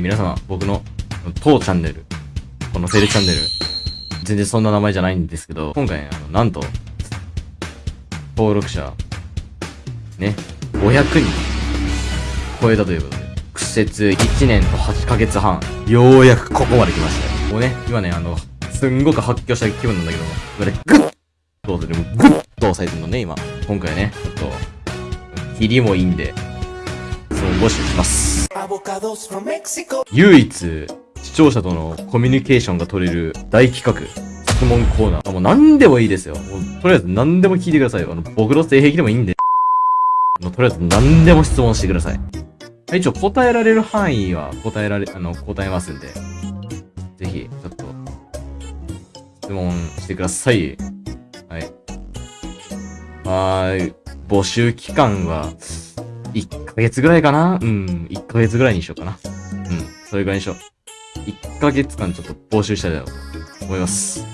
まあ、僕の当チャンネル、このテレチャンネル、全然そんな名前じゃないんですけど、今回、あの、なんと、登録者、ね、500人超えたということで、苦節1年と8ヶ月半、ようやくここまで来ましたよ。もうね、今ね、あの、すんごく発狂した気分なんだけども、これ、グッと押さえてる、グッと押さえてるのね、今。今回ね、ちょっと、切りもいいんで、その募集します。唯一、視聴者とのコミュニケーションが取れる大企画、質問コーナー。あ、もう何でもいいですよ。もうとりあえず何でも聞いてくださいよ。あの、僕の性癖でもいいんで。もうとりあえず何でも質問してください。はい一応答えられる範囲は答えられ、あの、答えますんで。ぜひ、ちょっと、質問してください。はい。はーい。募集期間は、1ヶ月ぐらいかな？うん、1ヶ月ぐらいにしようかな。うん、それぐらいにしよう。1ヶ月間ちょっと募集したいなと思います。